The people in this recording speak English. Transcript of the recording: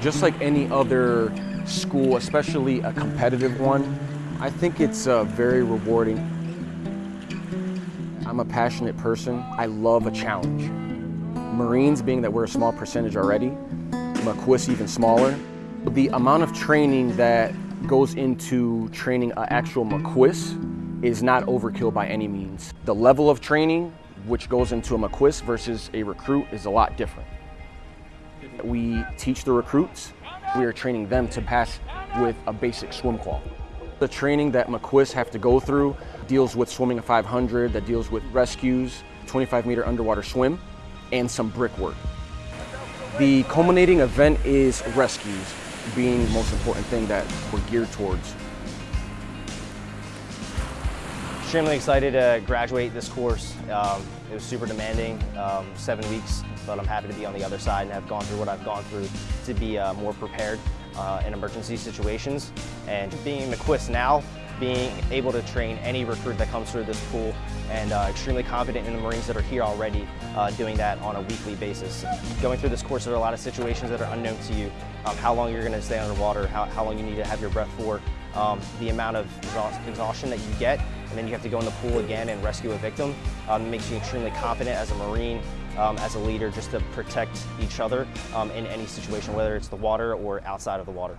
Just like any other school, especially a competitive one, I think it's uh, very rewarding. I'm a passionate person. I love a challenge. Marines, being that we're a small percentage already, MCIWS even smaller, the amount of training that goes into training an actual MCIWS is not overkill by any means. The level of training which goes into a MCIWS versus a recruit is a lot different. We teach the recruits, we are training them to pass with a basic swim qual. The training that MCIWS have to go through deals with swimming a 500, that deals with rescues, 25 meter underwater swim, and some brickwork. The culminating event is rescues, being the most important thing that we're geared towards. I'm extremely excited to graduate this course. Um, it was super demanding, um, seven weeks, but I'm happy to be on the other side and have gone through what I've gone through to be uh, more prepared uh, in emergency situations. And being MCIWS now, being able to train any recruit that comes through this pool and uh, extremely confident in the Marines that are here already uh, doing that on a weekly basis. Going through this course, there are a lot of situations that are unknown to you. Um, how long you're going to stay underwater, how, how long you need to have your breath for, um, the amount of exhaustion that you get, and then you have to go in the pool again and rescue a victim. Um, makes you extremely confident as a Marine, um, as a leader, just to protect each other um, in any situation, whether it's the water or outside of the water.